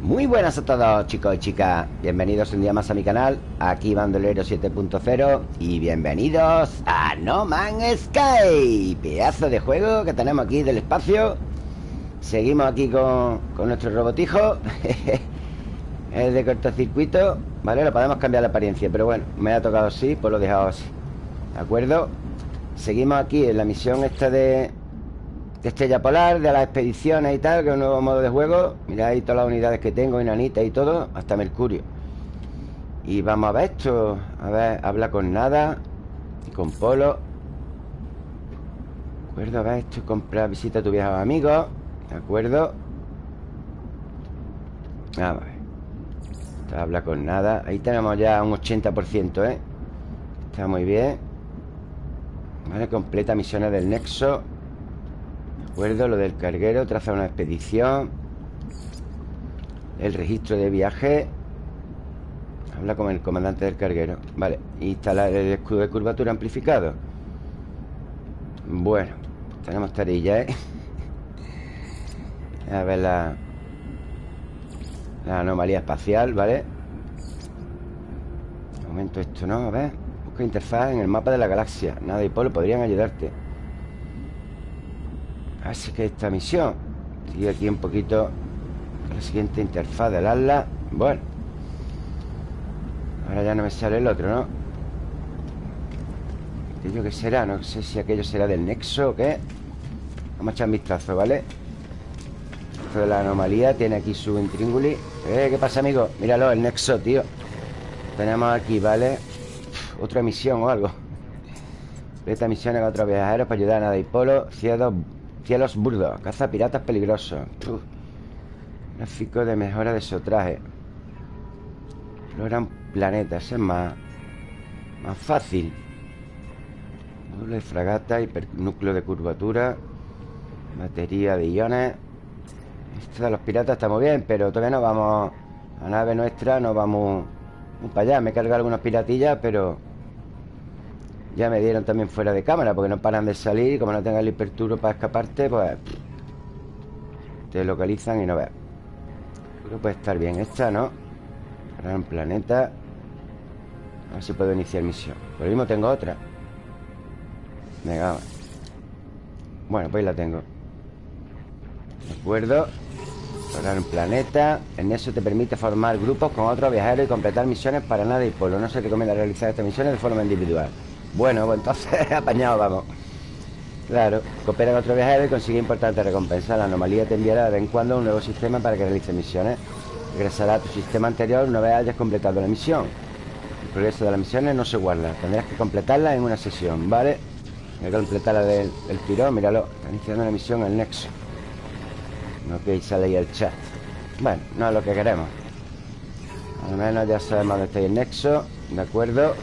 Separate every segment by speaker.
Speaker 1: Muy buenas a todos chicos y chicas. Bienvenidos un día más a mi canal Aquí Bandolero 7.0 Y bienvenidos a No Man's Sky Pedazo de juego que tenemos aquí del espacio. Seguimos aquí con, con nuestro robotijo. Es de cortocircuito Vale, lo podemos cambiar la apariencia Pero bueno, me ha tocado así, pues lo he dejado así ¿De acuerdo? Seguimos aquí en la misión esta de de Estrella Polar, de las expediciones y tal, que es un nuevo modo de juego. Mirad ahí todas las unidades que tengo, enanita y todo, hasta Mercurio. Y vamos a ver esto. A ver, habla con nada. Y con Polo. De acuerdo, a ver esto. Compra, visita a tu viejo amigo. De acuerdo. Vamos a ver. Habla con nada. Ahí tenemos ya un 80%, ¿eh? Está muy bien. Vale, completa misiones del Nexo acuerdo, lo del carguero Traza una expedición El registro de viaje Habla con el comandante del carguero Vale, instalar el escudo de curvatura amplificado Bueno Tenemos tarilla, ¿eh? A ver la La anomalía espacial, ¿vale? De momento esto no, a ver Busca interfaz en el mapa de la galaxia Nada y Polo podrían ayudarte Así que esta misión Sigue aquí un poquito La siguiente interfaz del ala Bueno Ahora ya no me sale el otro, ¿no? Aquello que será, no sé si aquello será del nexo o qué Vamos a echar un vistazo, ¿vale? Esto de la anomalía Tiene aquí su intrínguli eh, ¿Qué pasa, amigo? Míralo, el nexo, tío Tenemos aquí, ¿vale? otra misión o algo Esta misión a otros viajeros para ayudar a Polo Cielos Cielos burdos Caza piratas peligrosos. Gráfico de mejora de su traje Exploran planetas Es más Más fácil. Doble fragata Hipernúcleo de curvatura Batería de iones. Esto de los piratas está muy bien Pero todavía no vamos A nave nuestra no vamos para allá. Me he cargado algunas piratillas Pero ya me dieron también fuera de cámara Porque no paran de salir Y como no tengas el hiperturo para escaparte Pues Te localizan y no veas. Creo que puede estar bien esta, ¿no? Gran planeta. A ver si puedo iniciar misión. Por lo mismo tengo otra. Venga, Bueno, pues la tengo. De acuerdo. Gran planeta. En eso te permite formar grupos con otros viajeros Y completar misiones para nada y polo No se recomienda realizar estas misiones de forma individual bueno, pues entonces apañado vamos. Claro, coopera con otro viajero y consigue importantes recompensas La anomalía te enviará de vez en cuando un nuevo sistema para que realice misiones. Regresará a tu sistema anterior una vez hayas completado la misión. El progreso de las misiones no se guarda. Tendrás que completarla en una sesión, ¿vale? Hay que completarla del, tirón, míralo. Está iniciando una misión el Nexo. Ok, sale ahí el chat. Bueno, no es lo que queremos. Al menos ya sabemos dónde está el Nexo De acuerdo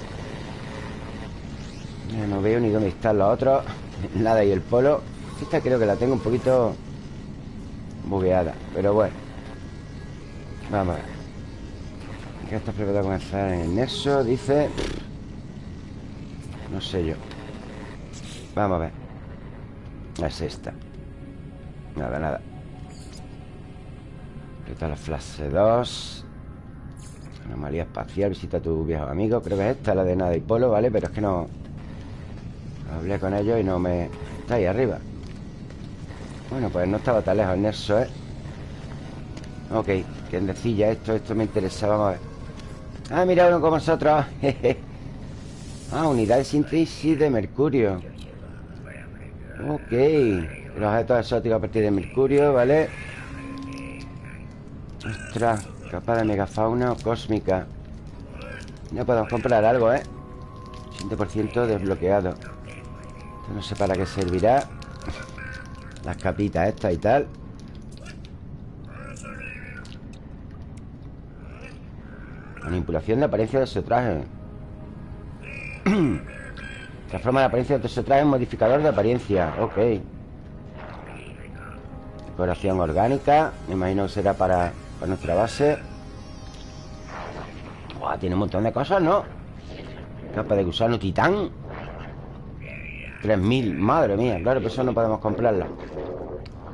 Speaker 1: no veo ni dónde están los otros Nada y el polo. Esta creo que la tengo un poquito Bugueada, pero bueno. Vamos a ver. ¿Qué estás preparado a comenzar en nexo? Dice. No sé yo. Vamos a ver. Es esta. Nada, nada. Está la fase 2 Anomalía espacial Visita a tu viejo amigo. Creo que es esta, la de nada y polo, ¿vale? Pero es que no Hablé con ellos y no me... Está ahí arriba Bueno, pues no estaba tan lejos el Nexo, ¿eh? Ok, ¿quién decía esto? Esto me interesaba Vamos a ver Ah, mira uno como nosotros Ah, unidad de síntesis de mercurio Ok Los objetos exóticos a partir de mercurio, ¿vale? Ostras Capa de megafauna o cósmica No podemos comprar algo, ¿eh? 20% desbloqueado no sé para qué servirá. Las capitas estas y tal. Manipulación de apariencia de su traje Transforma la apariencia de su traje en modificador de apariencia. Ok. Decoración orgánica. Me imagino que será para, para nuestra base. Tiene un montón de cosas, ¿no? Capa de gusano titán 3.000, madre mía Claro, pero eso no podemos comprarla.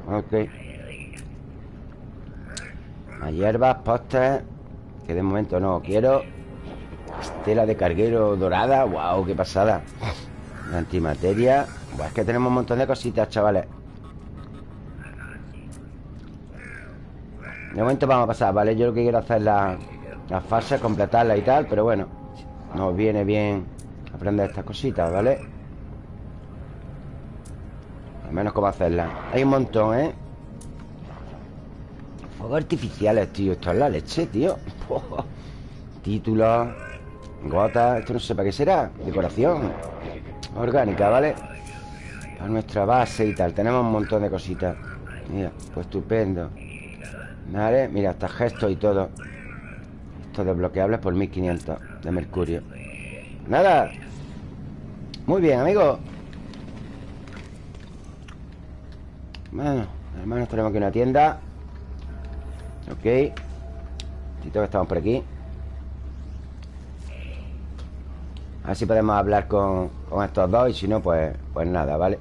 Speaker 1: Ok. Hierbas, postes Que de momento no quiero. Estela de carguero dorada Wow, qué pasada. La antimateria Buah, Es que tenemos un montón de cositas, chavales. De momento vamos a pasar, ¿vale? Yo lo que quiero hacer es la, la completarla y tal Pero bueno Nos viene bien aprender estas cositas, ¿vale? Al menos cómo hacerlas Hay un montón, ¿eh? Fuegos artificiales, tío. Esto es la leche, tío. Títulos Gotas Esto no sé para qué será. Decoración Orgánica, ¿vale? Para nuestra base y tal. Tenemos un montón de cositas. Mira, pues estupendo. Vale, mira, hasta gestos y todo. Esto desbloqueables por 1500 De mercurio. Nada. Muy bien, amigo Bueno, hermanos, tenemos aquí una tienda. Ok. Tito que estamos por aquí. A ver si podemos hablar con, con estos dos Y si no, pues, pues nada, ¿vale?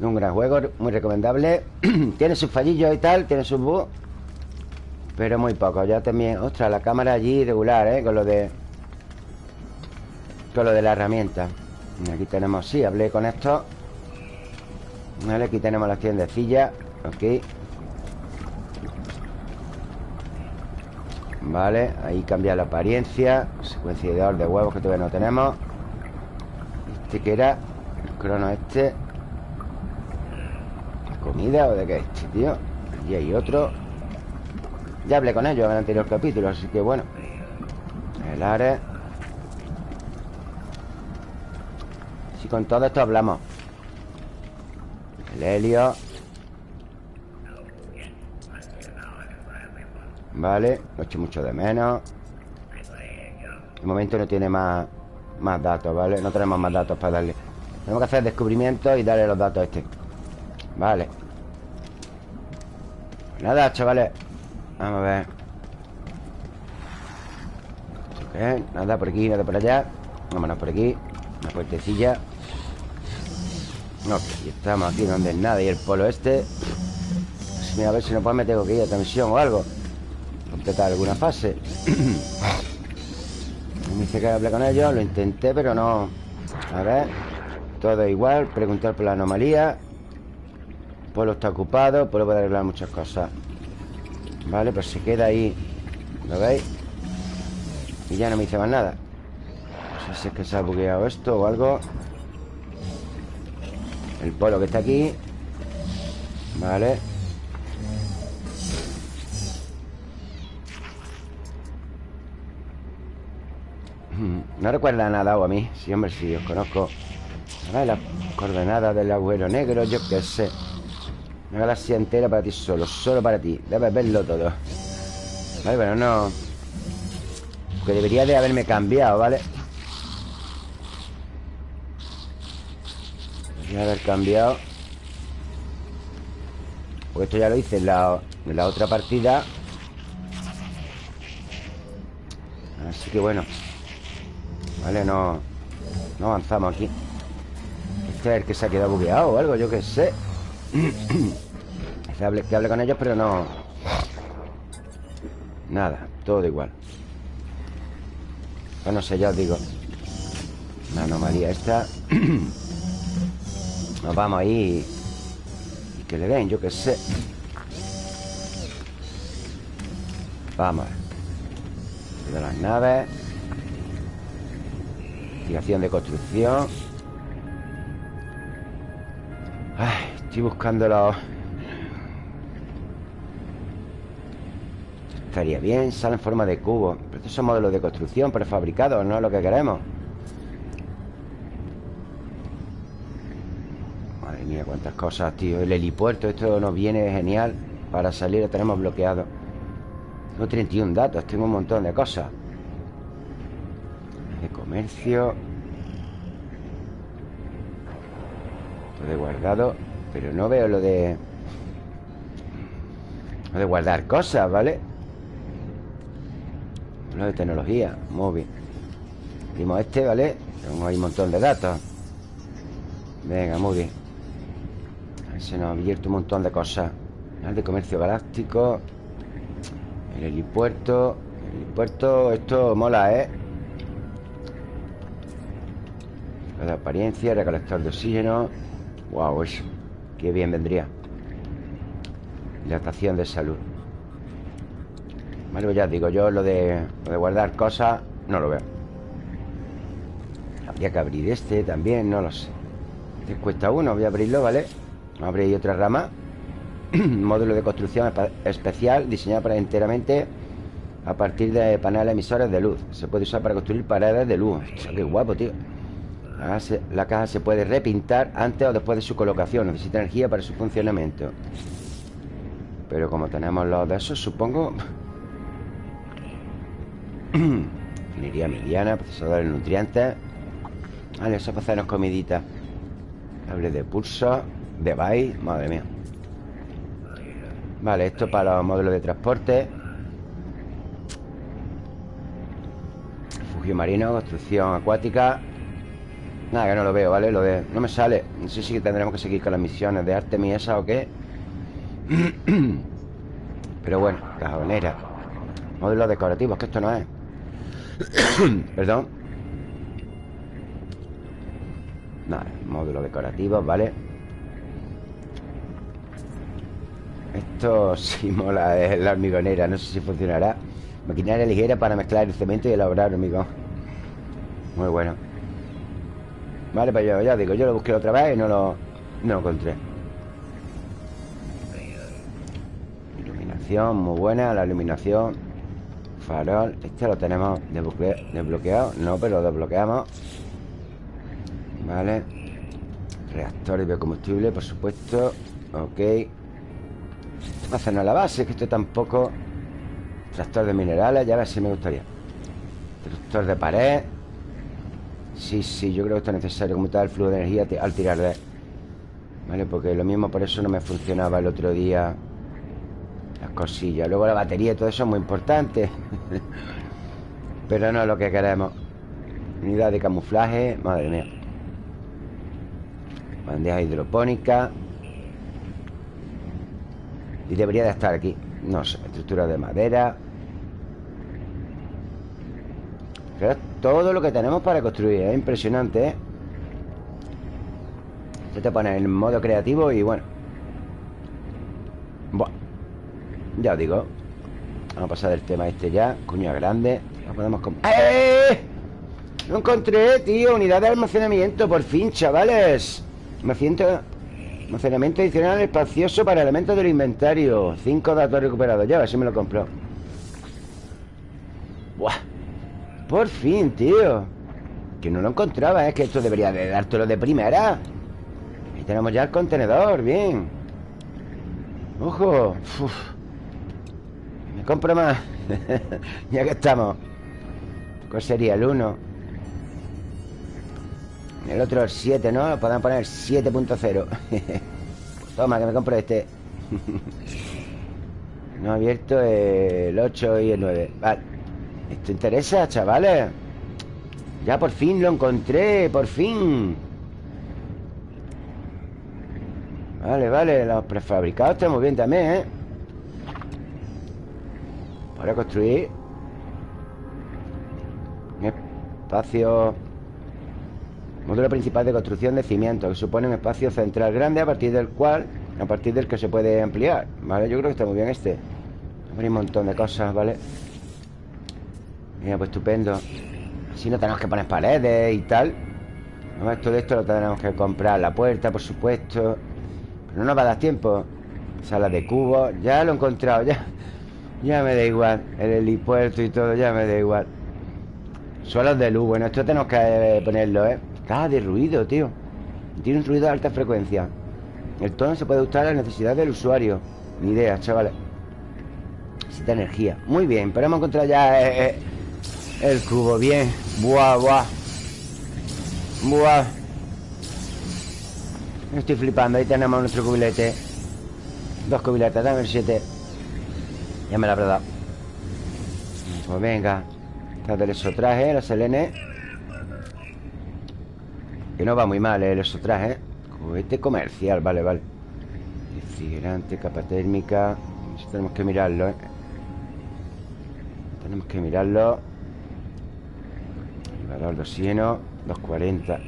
Speaker 1: Un gran juego, muy recomendable. Tiene sus fallillos y tal Tiene sus bugs Pero muy poco, ya también Ostras, la cámara allí regular, ¿eh? Con lo de... Con lo de la herramienta Aquí tenemos, sí, hablé con esto. Vale, aquí tenemos las tiendecillas Ok Vale, ahí cambia la apariencia Secuenciador de huevos que todavía no tenemos. Este que era El crono este. ¿Comida o de qué este, tío? Y hay otro. Ya hablé con ellos en el anterior capítulo Así que bueno. El Ares con todo esto hablamos. El helio. Vale, lo echo mucho de menos. De momento no tiene más Más datos, ¿vale? No tenemos más datos para darle. Tenemos que hacer descubrimientos y darle los datos a este. Vale. Nada, chavales. Vamos a ver. ¿Qué? Nada por aquí, nada por allá. Vámonos por aquí. Una puertecilla Ok, estamos aquí donde es nada Y el polo este Mira, a ver si no puedo meter que ir a tensión o algo. Completar alguna fase. Me dice que hable con ellos Lo intenté, pero no. A ver Todo igual Preguntar por la anomalía. Pueblo está ocupado Pueblo puede arreglar muchas cosas. Vale, pues se queda ahí. ¿Lo veis? Y ya no me hice más nada. No sé si es que se ha bugueado esto o algo El polo que está aquí. Vale. No recuerda nada o a mí. Sí, hombre, sí, os conozco. Las coordenadas del agujero negro Yo qué sé. Una galaxia entera para ti solo Solo para ti. Debes verlo todo. Vale, pero no. Porque debería de haberme cambiado, ¿vale? Debería haber cambiado. Porque esto ya lo hice en la, en la otra partida. Así que bueno. Vale, no No avanzamos aquí. Este es el que se ha quedado bugueado o algo, yo qué sé. Que hable, con ellos, pero no... Nada, todo igual. Bueno, no sé, ya os digo. La anomalía esta Nos vamos ahí Y que le den, yo qué sé. Vamos de las naves. Investigación de construcción. Estoy buscando los Estaría bien, sale en forma de cubo. Pero estos son modelos de construcción prefabricados No es lo que queremos Madre mía, cuántas cosas, tío. El helipuerto, esto nos viene genial. Para salir lo tenemos bloqueado. Tengo 31 datos, tengo un montón de cosas. De comercio. Todo de guardado Pero no veo lo de Lo de guardar cosas, ¿vale? Lo de tecnología, móvil Dimos este, ¿vale? Tengo ahí un montón de datos. Venga, muy bien Se nos ha abierto un montón de cosas. El de comercio galáctico El helipuerto El helipuerto, esto mola, ¿eh? de apariencia, recolector de oxígeno. Wow, eso Qué bien vendría. Hidratación de salud. Vale, pues ya digo Yo lo de, guardar cosas No lo veo. Habría que abrir este también No lo sé. Este cuesta uno Voy a abrirlo, ¿vale? Abrir otra rama Módulo de construcción especial Diseñado para enteramente A partir de paneles emisores de luz Se puede usar para construir paredes de luz Qué guapo, tío la caja se puede repintar antes o después de su colocación. Necesita energía para su funcionamiento. Pero como tenemos los de esos, supongo... Ingeniería mediana, procesador de nutrientes. Vale, eso para hacernos comidita. Cable de pulso. Device. Madre mía. Vale, esto para los módulos de transporte. Refugio marino, construcción acuática. Nada, que no lo veo, ¿vale? Lo de... No me sale No sé si tendremos que seguir con las misiones de Artemis esa o qué Pero bueno, cajonera Módulos decorativos, que esto no es Perdón Nada, módulos decorativos, ¿vale? Esto sí mola, la hormigonera No sé si funcionará. Maquinaria ligera para mezclar el cemento y elaborar hormigón Muy bueno. Vale, pues yo ya digo, yo lo busqué otra vez y no lo, no encontré. Iluminación, muy buena la iluminación Farol, este lo tenemos desbloqueado No, pero lo desbloqueamos. Vale. Reactor de biocombustible, por supuesto. Ok Hacernos la base, que esto tampoco Tractor de minerales, ya a ver si me gustaría. Tractor de pared. Sí, sí, yo creo que esto es necesario Como tal el flujo de energía al tirar de Vale, porque lo mismo por eso no me funcionaba el otro día Las cosillas. Luego la batería y todo eso es muy importante. Pero no es lo que queremos. Unidad de camuflaje Madre mía. Bandeja hidropónica Y debería de estar aquí No sé, estructura de madera. Todo lo que tenemos para construir Es impresionante, ¿eh? te pone en modo creativo y bueno. Buah. Ya os digo Vamos a pasar del tema este ya. Cuña grande podemos... ¡Eh! Lo encontré, tío Unidad de almacenamiento, por fin, chavales Almacenamiento Almacenamiento adicional espacioso para elementos del inventario. Cinco datos recuperados. Ya, a ver si me lo compro. Buah. Por fin, tío. Que no lo encontraba, es que esto debería de dártelo de primera. Ahí tenemos ya el contenedor, bien. Ojo. Me compro más. Ya que estamos. ¿Cuál sería? El 1 El otro el 7, ¿no? Lo podemos poner 7.0 Toma, que me compro este. No abierto el 8 y el 9 Vale. Esto interesa, chavales Ya por fin lo encontré Por fin. Vale, vale Los prefabricados están muy bien también, ¿eh? Para construir. Espacio Módulo principal de construcción de cimientos Que supone un espacio central grande A partir del cual A partir del que se puede ampliar Vale, yo creo que está muy bien este. Hay un montón de cosas, ¿vale? Mira, pues estupendo. Así no tenemos que poner paredes y tal. No, Esto de esto lo tenemos que comprar La puerta, por supuesto. Pero no nos va a dar tiempo. Sala de cubos Ya lo he encontrado, ya. Ya me da igual. El helipuerto y todo, ya me da igual. Suelos de luz Bueno, esto tenemos que ponerlo, ¿eh? Está de ruido, tío. Tiene un ruido de alta frecuencia. El tono se puede ajustar a las necesidades del usuario. Ni idea, chavales Necesita energía. Muy bien, pero hemos encontrado ya eh, eh, el cubo, bien. Buah, buah. Buah. Estoy flipando. Ahí tenemos nuestro cubilete. Dos cubiletes, dame el siete. Ya me la habrá dado. Pues venga. Está el traje, el selene Que no va muy mal el traje Cohete comercial, vale, vale. Refrigerante, capa térmica. Eso tenemos que mirarlo, ¿eh? Tenemos que mirarlo. El valor de oxígeno 240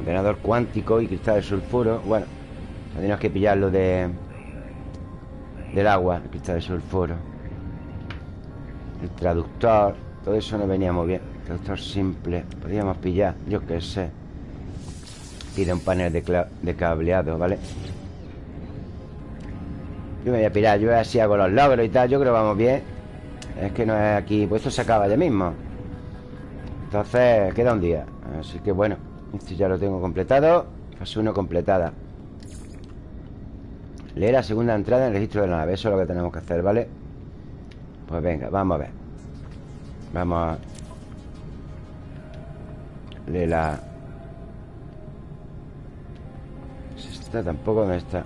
Speaker 1: Ordenador cuántico y cristal de sulfuro. Bueno, tenemos que pillarlo de Del agua, el cristal de sulfuro. El traductor Todo eso no venía muy bien Traductor simple Podríamos pillar, yo qué sé. Pide un panel de, cableado, ¿vale? Yo me voy a pirar Yo así hago los logros y tal Yo creo que vamos bien. Es que no es aquí Pues esto se acaba ya mismo. Entonces queda un día Así que bueno Esto ya lo tengo completado Fase 1 completada. Leer la segunda entrada en el registro de la nave Eso es lo que tenemos que hacer, ¿vale? Pues venga, vamos a ver. Vamos a Leer la Esta tampoco no está.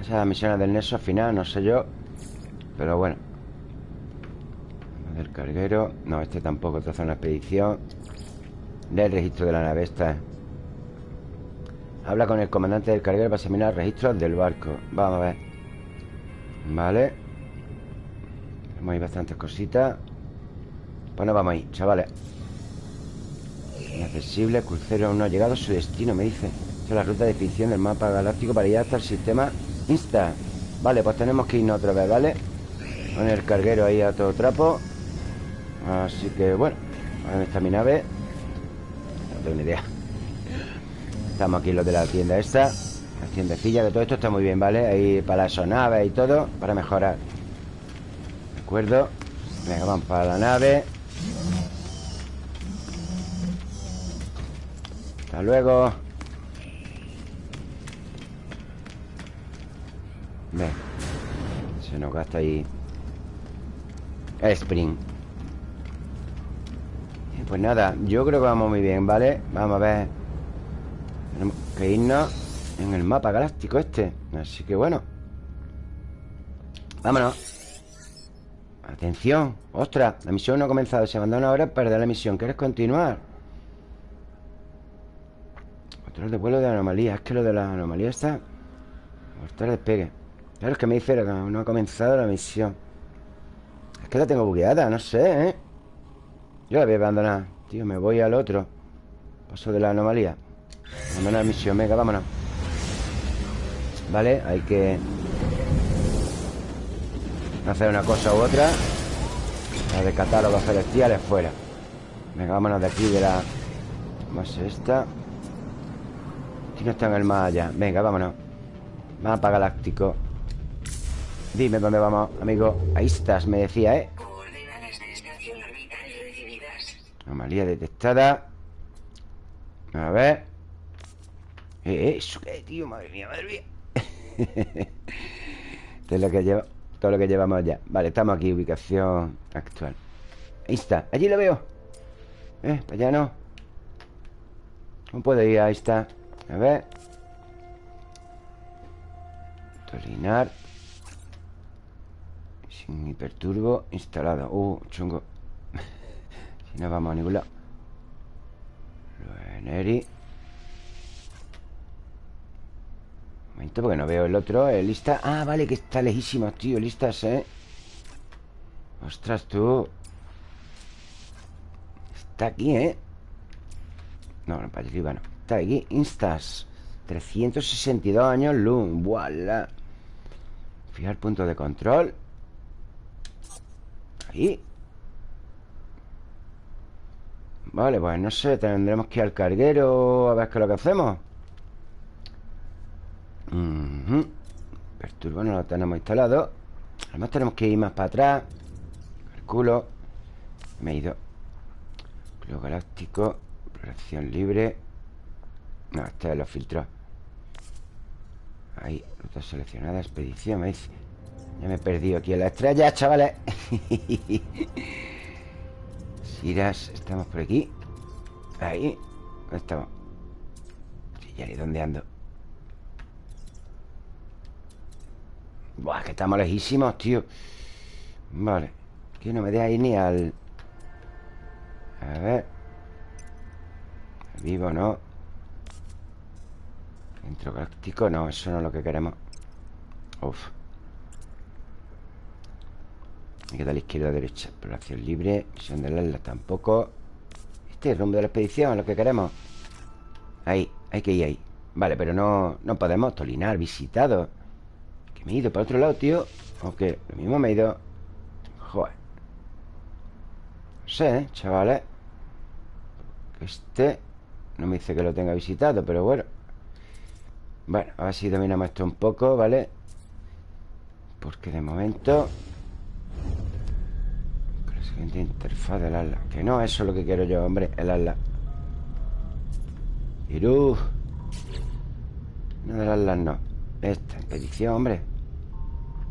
Speaker 1: Esas misiones del Neso al final, no sé yo Pero bueno. Del carguero. No, este tampoco, esta una expedición. Del registro de la nave Esta Habla con el comandante del carguero para examinar registros del barco. Vamos a ver. Vale Tenemos ahí bastantes cositas Pues nos vamos ahí, chavales. Inaccesible, crucero no ha llegado a su destino, me dice. Esta es la ruta de definición del mapa galáctico para ir hasta el sistema Insta. Vale, pues tenemos que irnos otra vez, ¿vale? Con el carguero ahí a todo trapo. Así que, bueno ¿Dónde está mi nave? No tengo ni idea. Estamos aquí los de la tienda esta. La tiendecilla, que todo esto está muy bien, ¿vale? Ahí para las naves y todo Para mejorar. ¿De acuerdo? Venga, vamos para la nave. Hasta luego. Ven. Se nos gasta ahí. Spring. Pues nada, yo creo que vamos muy bien, ¿vale? Vamos a ver. Tenemos que irnos En el mapa galáctico este. Así que bueno. Vámonos Atención. Ostras, la misión no ha comenzado. Se abandona ahora perder la misión. ¿Quieres continuar? Control de vuelo de anomalía. Es que lo de la anomalía está Mortal despegue. Claro, es que me dice que no ha comenzado la misión. Es que la tengo bugueada, no sé, ¿eh? Yo la voy a abandonar. Tío, me voy al otro. Paso de la anomalía. Abandonar misión, venga, vámonos. Vale, hay que Hacer una cosa u otra. La de catálogos celestiales fuera. Venga, vámonos de aquí de la Más esta. No está en el más allá. Venga, vámonos. Mapa galáctico Dime dónde vamos, amigo. Ahí estás, me decía, ¿eh? Anomalía detectada. A ver. ¿Eh, ¿Eso qué, tío? Madre mía, madre mía. Es lo que lleva Todo lo que llevamos ya. Vale, estamos aquí, ubicación actual. Ahí está, allí lo veo. ¿Eh? Para allá no. ¿Cómo puedo ir? Ahí está. A ver. Tolinar. Sin hiperturbo instalado. Uh, chungo. Si no vamos a ningún lado. Neri Momento porque no veo el otro El lista. Ah, vale, que está lejísimo, tío Listas, ¿eh? Ostras, tú. Está aquí, ¿eh? No, no, para arriba no. Está aquí, Instas. 362 años luz Voilà. Fijar punto de control. Ahí. Vale, pues no sé Tendremos que ir al carguero A ver qué es lo que hacemos Perturbo no lo tenemos instalado. Además tenemos que ir más para atrás. Calculo. Me he ido. Club galáctico Exploración libre. No, este lo filtró. Ahí, ruta seleccionada, expedición Me dice Ya me he perdido aquí en la estrella, chavales. Siras, estamos por aquí. Ahí ¿Dónde estamos? Ni dónde ando Buah, que estamos lejísimos, tío. Vale. Que no me deja ir ni al... A ver. Vivo, ¿no? Centro galáctico, no, eso no es lo que queremos. Uf. Hay que dar izquierda a derecha. Exploración libre, misión de la tampoco. Este es el rumbo de la expedición, lo que queremos. Ahí, hay que ir ahí. Vale, pero no, no podemos Tolinar, visitado me he ido para otro lado, tío. ¿O qué? Lo mismo me he ido. Joder. No sé, ¿eh? chavales Este No me dice que lo tenga visitado, pero bueno. Bueno, a ver si dominamos esto un poco, ¿vale? Porque de momento La siguiente interfaz del ala. Que no, eso es lo que quiero yo, hombre El ala. Irú. No del ala, no. Esta, expedición, hombre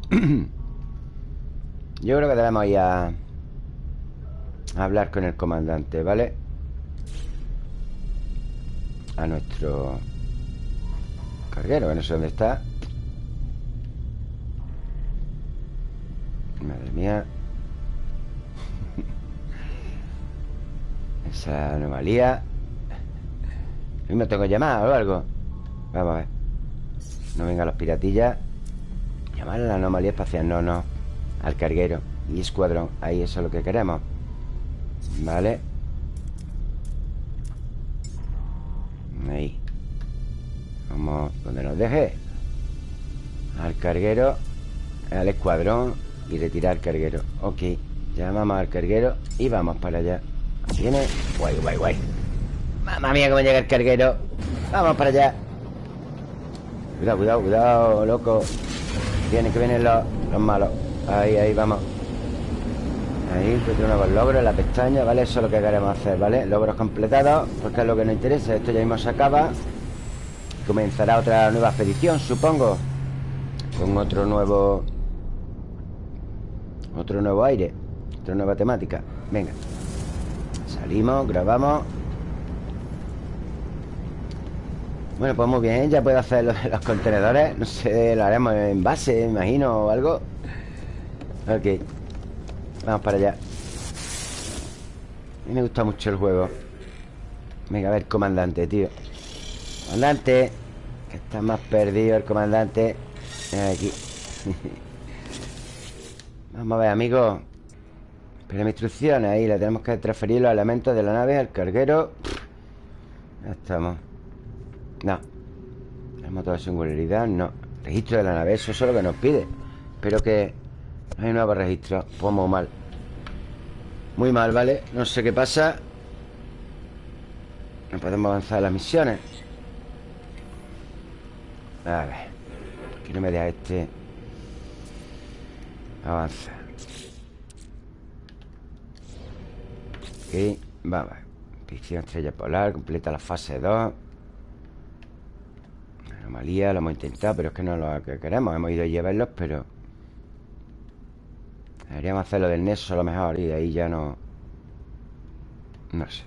Speaker 1: Yo creo que debemos ir a, hablar con el comandante, ¿vale? A nuestro carguero, que no sé dónde está. Madre mía. Esa anomalía. Me tengo que llamar o algo. Vamos a ver. No vengan los piratillas Llamar a la anomalía espacial No, no. Al carguero. Y escuadrón Ahí eso es lo que queremos. Vale Ahí. Vamos donde nos deje. Al carguero Al escuadrón Y retirar carguero. Ok Llamamos al carguero Y vamos para allá. Viene. Guay, guay, guay. Mamma mía, cómo llega el carguero. Vamos para allá. Cuidado, cuidado, cuidado, loco Vienen, que vienen los, los malos. Ahí, ahí, vamos. Ahí, pues nuevos logros en la pestaña, ¿vale? Eso es lo que queremos hacer, ¿vale? Logros completados, porque es lo que nos interesa. Esto ya mismo se acaba. Comenzará otra nueva expedición, supongo. Con otro nuevo Otro nuevo aire Otra nueva temática. Venga. Salimos, grabamos Bueno, pues muy bien, ya puedo hacer los, contenedores. No sé, lo haremos en base, imagino, o algo. Ok Vamos para allá. A mí me gusta mucho el juego. Venga, a ver, comandante, tío. Comandante Que está más perdido el comandante. Aquí. Vamos a ver, amigos Espera mis instrucciones Ahí le tenemos que transferir los elementos de la nave al carguero. Ya estamos no. El motor de singularidad, no. Registro de la nave, eso es lo que nos pide. Espero que no hay nuevo registro. Pues muy mal. Muy mal, ¿vale? No sé qué pasa. No podemos avanzar las misiones. A ver. Que no me deja este. Avanza. Ok, vamos Ficción estrella polar Completa la fase 2 Anomalía, lo hemos intentado Pero es que no es lo que queremos. Hemos ido a llevarlos, pero Deberíamos hacerlo del Neso a lo mejor Y de ahí ya no No sé.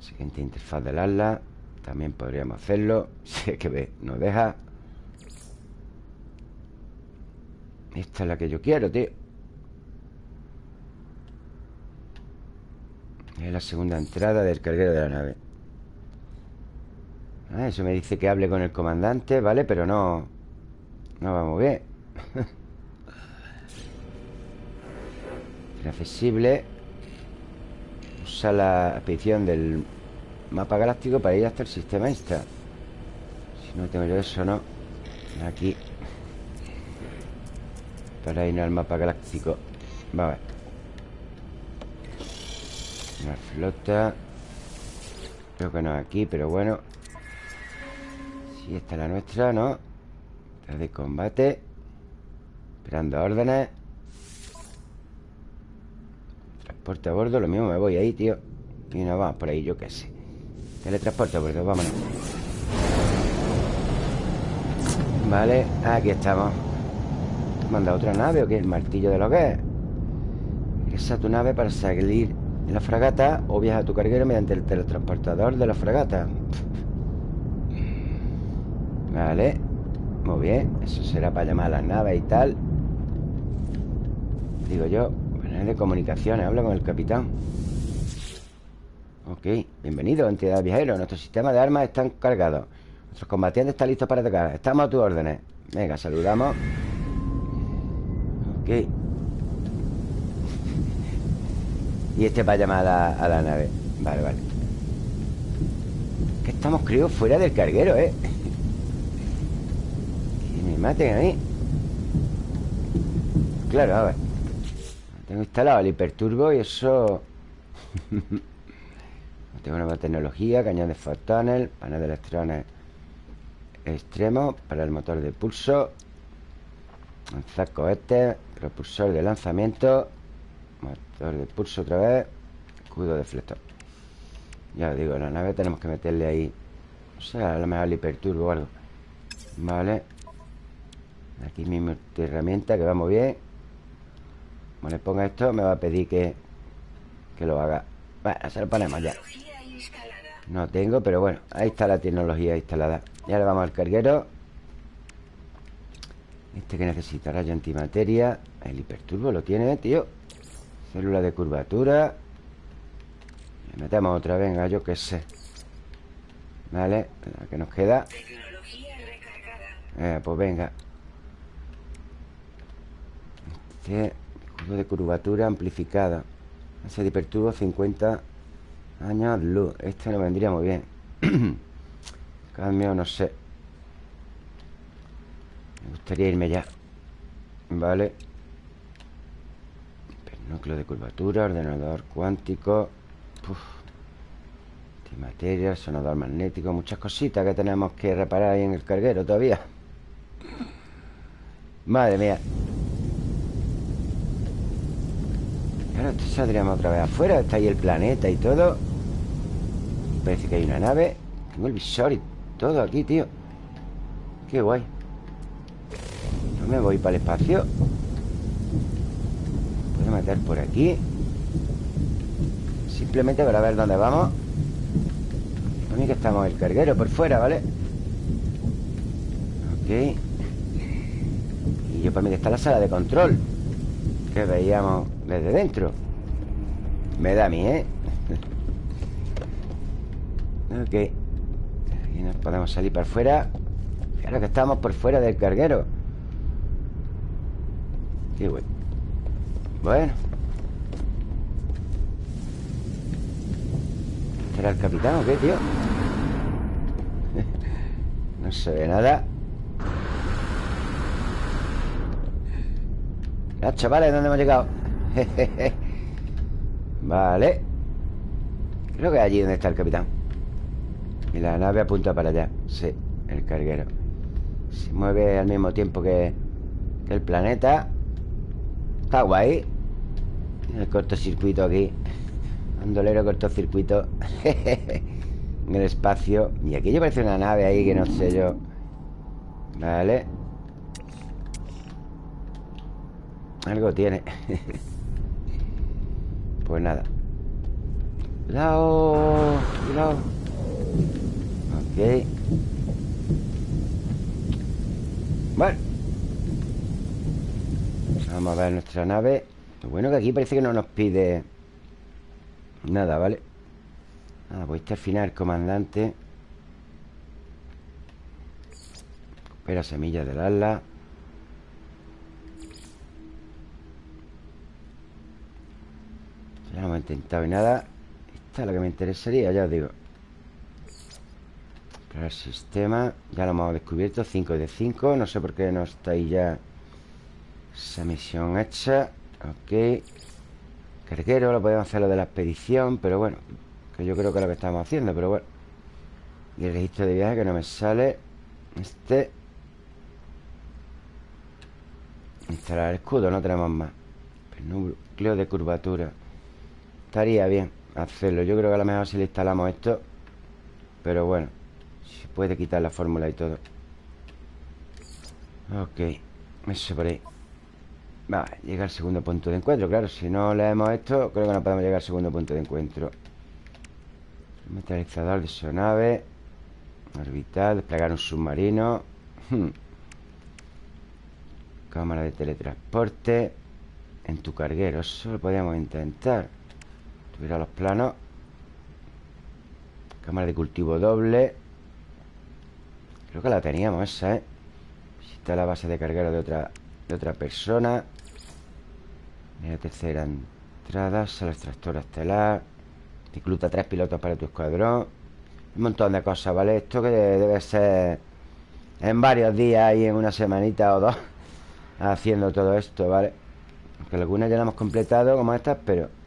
Speaker 1: Siguiente interfaz del ala También podríamos hacerlo Si es que ve, nos deja. Esta es la que yo quiero, tío. Es la segunda entrada del carguero de la nave Ah, eso me dice que hable con el comandante, ¿vale? Pero no... No vamos bien. Inaccesible Usa la expedición del mapa galáctico para ir hasta el sistema Insta. Si no tengo yo eso, ¿no? Aquí. Para ir al mapa galáctico. Vamos a ver Una flota. Creo que no aquí, pero bueno y esta es la nuestra, ¿no? De combate. Esperando órdenes. Transporte a bordo Lo mismo me voy ahí, tío. Y nos vamos por ahí, yo qué sé. Teletransporte a bordo, vámonos. Vale, aquí estamos. ¿Manda otra nave o qué? ¿El martillo de lo que es? Esa tu nave para salir en la fragata O viaja a tu carguero mediante el teletransportador de la fragata Vale. Muy bien. Eso será para llamar a las naves y tal. Digo yo Panel de comunicaciones. Hablo con el capitán. Ok, bienvenido, entidad viajero Nuestro sistema de armas están cargados Nuestros combatientes están listos para atacar. Estamos a tus órdenes. Venga, saludamos. Ok. Y este va a llamar a la, nave. Vale, vale. Que estamos, creo, fuera del carguero, ¿eh? Me maten ahí Claro, a ver Tengo instalado el hiperturbo y eso... Tengo nueva tecnología, cañón de fotones, panel de electrones extremo para el motor de pulso, lanzar cohetes, propulsor de lanzamiento, motor de pulso otra vez, escudo deflector. Ya os digo, la nave tenemos que meterle ahí, o sea, a lo mejor el hiperturbo o algo. Vale. Aquí mismo herramienta que vamos bien. Como le ponga esto, me va a pedir que, que lo haga. Bueno, se lo ponemos ya. No tengo, pero bueno, ahí está la tecnología instalada. Ya le vamos al carguero. Este que necesita rayo antimateria. El hiperturbo lo tiene, tío. Célula de curvatura. Le metemos otra, venga, yo qué sé. Vale, la que nos queda. Eh, pues venga. Este de curvatura amplificada. Ese de hiperturbo 50 años luz. Este no vendría muy bien. Cambio, no sé. Me gustaría irme ya. Vale. Núcleo de curvatura, ordenador cuántico. Antimateria, sonador magnético, muchas cositas que tenemos que reparar ahí en el carguero todavía. Madre mía. Ahora saldríamos otra vez afuera. Está ahí el planeta y todo. Parece que hay una nave. Tengo el visor y todo aquí, tío. Qué guay. No me voy para el espacio. Puedo meter por aquí. Simplemente para ver dónde vamos. Pone que estamos el carguero por fuera, ¿vale? Ok. Y yo para mí que está la sala de control. Que veíamos desde dentro. Me da a mí, ¿eh? ok. Aquí nos podemos salir para afuera. Claro que estamos por fuera del carguero. Qué bueno. Bueno. ¿Será el capitán o qué, tío? no se ve nada. Ya, chavales, ¿dónde hemos llegado? vale. Creo que es allí donde está el capitán. Y la nave apunta para allá. Sí, el carguero. Se mueve al mismo tiempo que, el planeta. Está guay. El cortocircuito aquí. Andolero cortocircuito. En el espacio. Y aquí ya parece una nave ahí que no sé yo. Vale. Algo tiene Pues nada. Cuidado Cuidado. Ok. Bueno Vamos a ver nuestra nave. Lo bueno que aquí parece que no nos pide Nada, ¿vale? Ah, pues este al final comandante. Espera semillas del ala Intentado nada Esta es la que me interesaría, ya os digo. El sistema Ya lo hemos descubierto 5 de 5 No sé por qué no está ahí ya Esa misión hecha. Ok. Carguero, lo podemos hacer lo de la expedición Pero bueno Que yo creo que es lo que estamos haciendo Pero bueno. Y el registro de viaje que no me sale Este. Instalar el escudo, no tenemos más. Núcleo de curvatura Estaría bien hacerlo. Yo creo que a lo mejor si le instalamos esto Pero bueno Se puede quitar la fórmula y todo. Ok Eso por ahí. Vale, llega al segundo punto de encuentro Claro, si no leemos esto Creo que no podemos llegar al segundo punto de encuentro. Metalizador de su nave Orbital, desplegar un submarino. Hmm. Cámara de teletransporte. En tu carguero Eso lo podríamos intentar Subir a los planos Cámara de cultivo doble Creo que la teníamos esa, ¿eh? Visita la base de carguero de otra, de otra persona la tercera entrada Sala extractora estelar Cicluta tres pilotos para tu escuadrón Un montón de cosas, ¿vale? Esto que debe ser En varios días y en una semanita o dos Haciendo todo esto, ¿vale? Aunque algunas ya la hemos completado Como estas, pero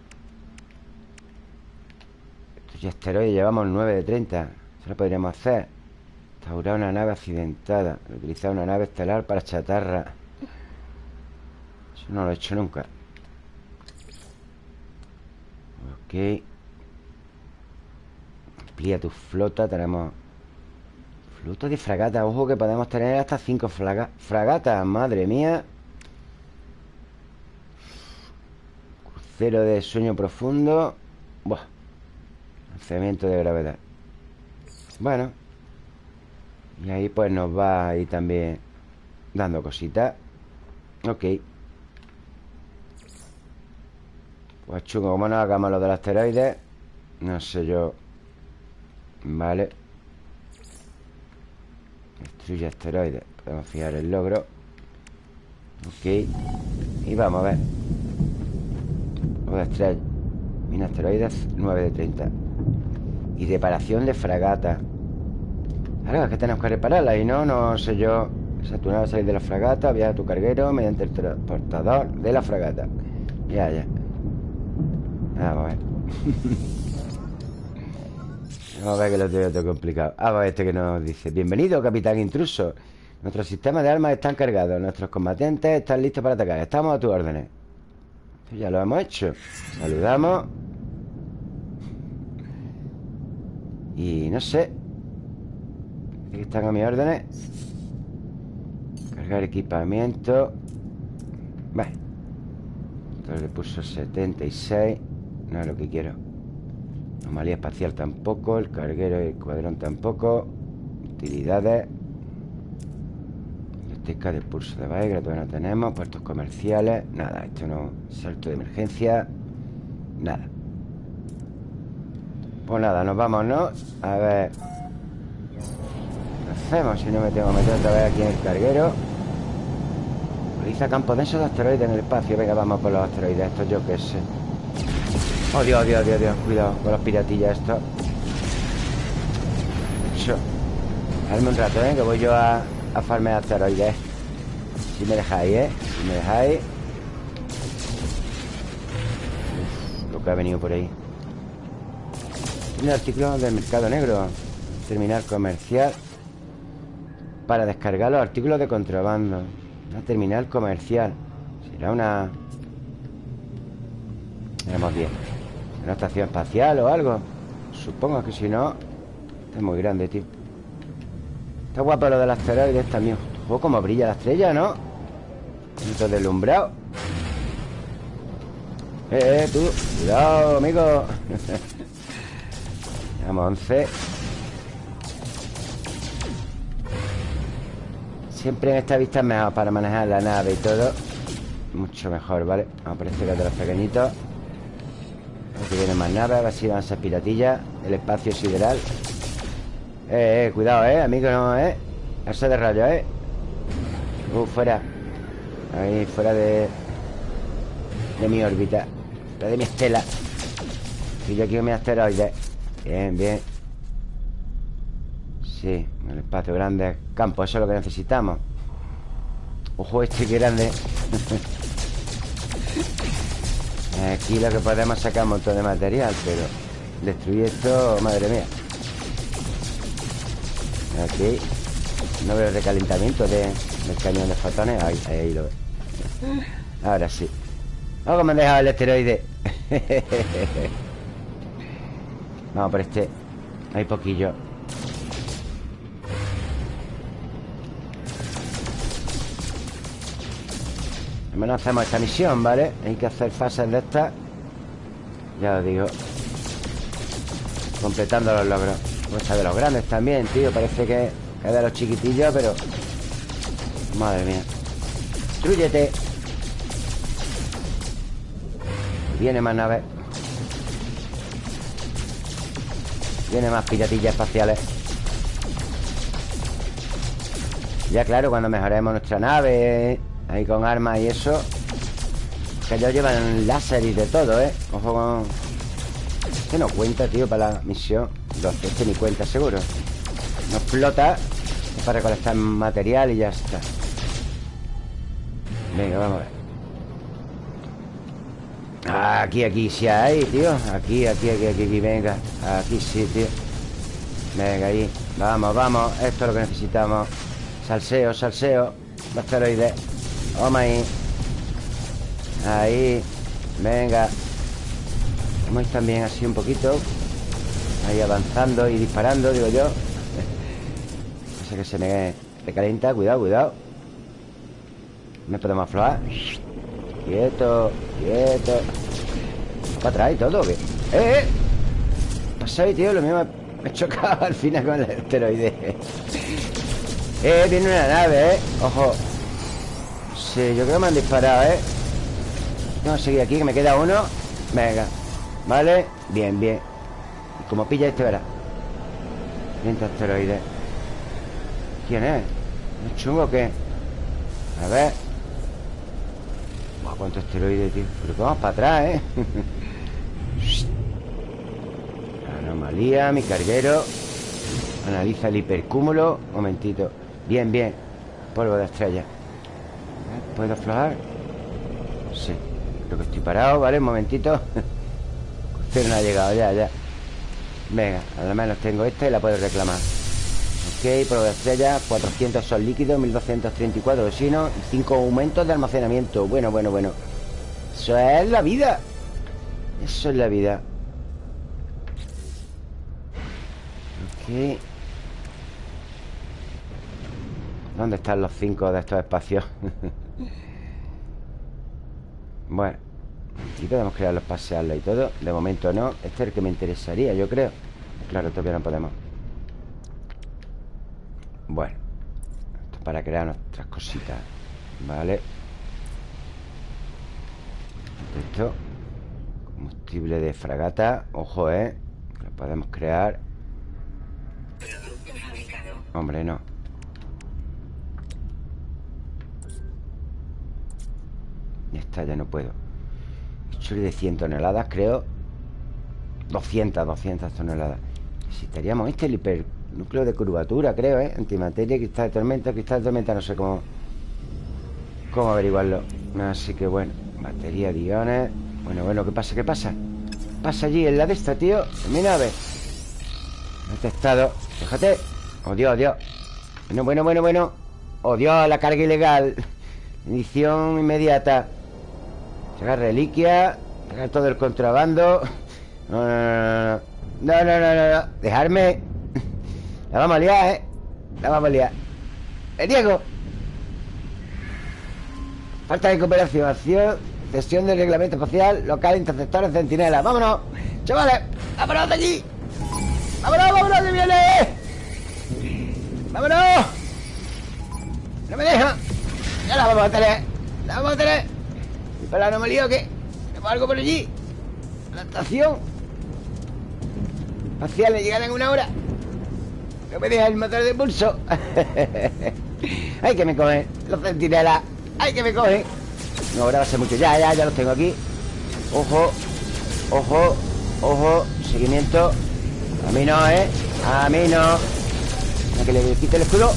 Speaker 1: Estos ya esteroides llevamos 9 de 30 Eso lo podríamos hacer. Restaurar una nave accidentada. Utilizar una nave estelar para chatarra. Eso no lo he hecho nunca. Ok. Amplía tu flota. Tenemos Flota de fragata. Ojo que podemos tener hasta 5 fragatas Madre mía. Crucero de sueño profundo. Buah Lanzamiento de gravedad. Bueno Y ahí pues nos va a ir también Dando cositas. Ok. Pues chungo, como no hagamos lo del asteroide No sé yo Vale Destruye asteroides Podemos fijar el logro. Ok. Y vamos a ver. O de estrella Mina asteroides 9 de 30 Y reparación de fragata. Claro, es que tenemos que repararla Y no, no sé yo. Saturnar salir de la fragata Viaja a tu carguero mediante el transportador de la fragata. Ya, ya. Vamos a ver. Vamos a ver que lo tengo todo complicado. Ah, pues este que nos dice. Bienvenido, capitán intruso. Nuestros sistemas de armas están cargados. Nuestros combatientes están listos para atacar. Estamos a tus órdenes. Esto ya lo hemos hecho. Saludamos Y no sé. Aquí están a mis órdenes. Cargar equipamiento. Vale. Entonces le puso 76 no es lo que quiero. Anomalía espacial tampoco. El carguero y el cuadrón tampoco. Utilidades. Biblioteca de pulso de Baegra Todavía no tenemos. Puertos comerciales. Nada, esto no Salto de emergencia. Nada Pues nada, nos vamos, ¿no? A ver ¿Qué hacemos si no me tengo que meter otra vez aquí en el carguero? Realiza campos densos de asteroides en el espacio Venga, vamos por los asteroides Esto yo qué sé Oh, Dios, Dios, Dios, Dios Cuidado con las piratillas esto Eso Dame un rato, ¿eh? Que voy yo a, a farmear asteroides Si me dejáis, ¿eh? Si me dejáis Lo que ha venido por ahí Un artículo del mercado negro Terminal comercial Para descargar los artículos de contrabando. Una terminal comercial. Será una... Tenemos 10 ¿Una estación espacial o algo? Supongo que si no Es muy grande, tío. Está guapo lo del asteroide también. Ojo, como brilla la estrella, ¿no? Esto deslumbrado. Eh, eh, tú. Cuidado, amigo Vamos, 11 Siempre en esta vista es mejor para manejar la nave y todo. Mucho mejor, ¿vale? Vamos por este de los pequeñitos. Aquí vienen más naves, a ver si van a piratillas El espacio sideral. Eh, eh, cuidado, eh, amigo, no, eh. Ese de rayo, eh. Uh, fuera. Ahí, fuera de De mi órbita. De mi estela. Y yo con mi asteroide Bien, bien. Sí, el espacio grande Campo, eso es lo que necesitamos. Ojo este que grande. Aquí lo que podemos sacar un montón de material Pero destruir esto, madre mía. Aquí No veo recalentamiento de, del cañón de fotones Ahí, ahí lo veo. Ahora sí. Me han dejado el esteroide Vamos por este Hay poquillo. Al menos hacemos esta misión, ¿vale? Hay que hacer fases de estas. Ya os digo. Completando los logros. Esta de los grandes también, tío. Parece que es de los chiquitillos, pero Madre mía. Destruyete Viene más naves Tiene más piratillas espaciales. Ya claro, cuando mejoremos nuestra nave Ahí con armas y eso Que ellos llevan láser y de todo, ¿eh? Ojo con... Este no cuenta, tío, para la misión. Este ni cuenta, seguro. No explota para recolectar material y ya está. Venga, vamos a ver Aquí, aquí, sí hay, tío. Aquí, aquí, aquí, aquí, aquí, venga. Aquí sí, tío. Venga, ahí. Vamos, vamos. Esto es lo que necesitamos. Salseo, salseo. Los asteroides Vamos ahí. Ahí. Venga. Vamos también así un poquito. Ahí avanzando y disparando, digo yo. Sé que se me recalienta Cuidado, cuidado. Me podemos aflojar Quieto, quieto Para atrás y todo, ¿qué? ¡Eh, eh! Ahí, tío, lo mismo me he chocado al final con el asteroide Eh, viene una nave, ¿eh? Ojo Sí, yo creo que me han disparado, ¿eh? Vamos a seguir aquí, que me queda uno Venga ¿Vale? Bien, bien Y como pilla este, verá 20 asteroides ¿Quién es? ¿Es chungo o qué? A ver ¿Cuántos asteroides, tío? Pero vamos para atrás, ¿eh? Anomalía, mi carguero. Analiza el hipercúmulo. Momentito. Bien, bien. Polvo de estrella. ¿Puedo aflojar? Sí. Creo que estoy parado, ¿vale? Un momentito. Pero no ha llegado, ya, ya. Venga, al menos tengo esta y la puedo reclamar Ok, polvo de estrella 400 son líquidos, 1234 oxígeno Y 5 aumentos de almacenamiento. Bueno, bueno, bueno. Eso es la vida. Eso es la vida. Ok. ¿Dónde están los cinco de estos espacios? bueno Aquí podemos crear los pasearlos y todo. De momento no. Este es el que me interesaría, yo creo. Claro, todavía no podemos Bueno Esto es para crear nuestras cositas Vale Esto Combustible de fragata Ojo, eh Lo podemos crear. Hombre, no. Ya está, ya no puedo. Soy de 100 toneladas, creo. 200, 200 toneladas. Necesitaríamos este, el hipernúcleo de curvatura, creo, ¿eh? Antimateria, cristal de tormenta, cristal de tormenta No sé cómo Cómo averiguarlo. Así que bueno, batería de Bueno, bueno, ¿qué pasa? ¿Qué pasa? Pasa allí en la de esta, tío. En mi nave Detectado Fíjate. Oh, Dios, Dios Bueno, bueno, bueno, bueno. Oh, Dios, la carga ilegal. Edición inmediata. Sacar reliquia. Sacar todo el contrabando. No, no, no No, no, no, no, no. Dejarme La vamos a liar, ¿eh? La vamos a liar ¡Eh, Diego! Falta de cooperación Acción Cesión del reglamento espacial Local interceptores centinela ¡Vámonos! ¡Chavales! ¡Vámonos de allí! ¡Vámonos, vámonos! ¡Que viene! ¡Vámonos! ¡No me deja! ¡Ya la vamos a tener! ¡La vamos a tener! ¿Y para la anomalía o qué? ¿Tenemos algo por allí? ¿La estación? Espaciales llegarán en una hora No me deja el motor de pulso. ¡Ay, que me cogen! Los centinelas ¡Ay, que me cogen! No, ahora va a ser mucho. Ya, ya, ya los tengo aquí. Ojo Ojo Ojo. Seguimiento. A mí no, ¿eh? A mí no. A que le quite el escudo.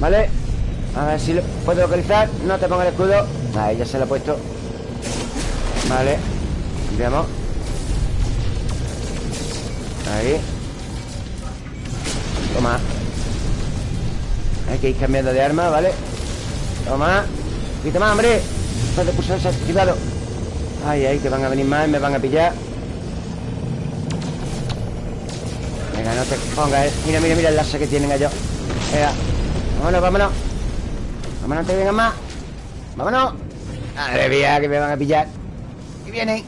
Speaker 1: ¿Vale? A ver si lo puedo localizar. No te ponga el escudo. Ahí ya se lo he puesto. Vale. Veamos. Ahí Toma. Hay que ir cambiando de arma, ¿vale? Toma. Un poquito más, hombre. No te pulsar desactivado Ay, ay, que van a venir más y me van a pillar. Venga, no te pongas, eh. Mira, mira, mira el láser que tienen ellos. Venga, vámonos, vámonos. Vámonos, te vengan más. Vámonos. Madre mía, que me van a pillar. Que vienen.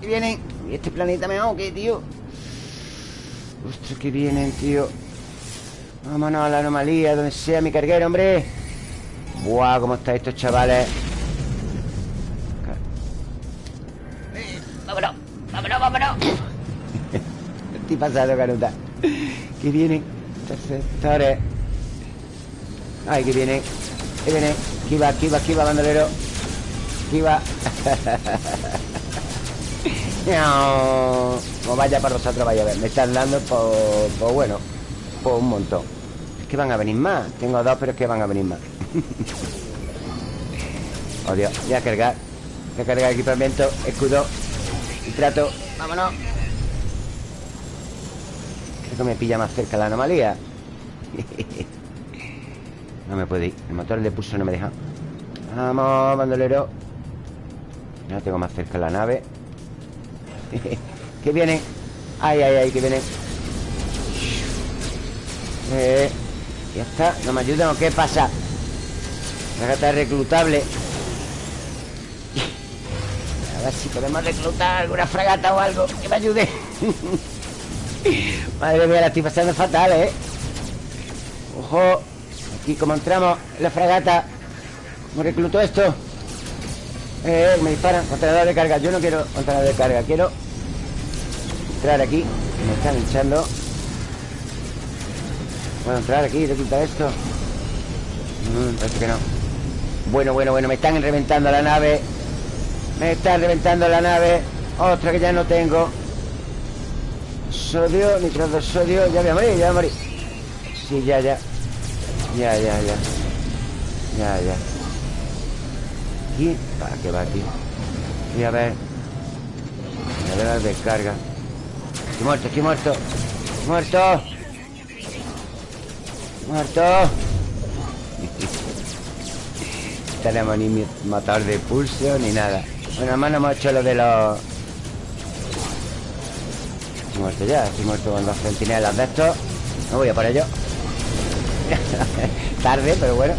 Speaker 1: Que vienen. ¿Y este planeta me qué, tío? Ostras, que vienen, tío. Vámonos a la anomalía Donde sea mi carguero, hombre. Buah, cómo están estos chavales vámonos, vámonos, vámonos. Pasando, Canuta Que vienen Interceptores Ay, que viene Que viene Kiva, kiva, kiva, bandolero. Kiva No vaya para vosotros, vaya a ver. Me están dando por, bueno Por un montón. Es que van a venir más. Tengo dos, pero es que van a venir más. Oh, Dios, voy a cargar. Voy a cargar equipamiento, escudo Y trato, vámonos. Creo que me pilla más cerca la anomalía. No me puede ir. El motor de pulso no me deja. Vamos, bandolero. Ya tengo más cerca la nave Que viene Ay, ay, ay, que viene eh, Ya está, ¿no me ayudan o qué pasa? La gata reclutable A ver si podemos reclutar alguna fragata o algo Que me ayude Madre mía, la estoy pasando fatal, ¿eh? Ojo Aquí como entramos en la fragata ¿Cómo recluto esto? Eh, me disparan Contenedor de carga. Yo no quiero contenedor de carga. Quiero entrar aquí. Me están echando. ¿Puedo entrar aquí y reclutar esto? Mm, parece que no. Bueno, bueno, bueno Me están reventando la nave. Me están reventando la nave. Otra que ya no tengo. Sodio, nitro de sodio Ya voy a morir, ya voy a morir. Sí, ya, ya. Ya, ya, ya. Ya, ya Aquí, ¿para qué va aquí? Voy a ver. Voy a ver la descarga. Estoy muerto, estoy muerto. Muerto. Muerto. Tenemos ni motor de pulso ni nada. Bueno, además no hemos hecho lo de los Estoy muerto ya, estoy muerto con los centinelas de estos. No voy a por ello Tarde, pero bueno.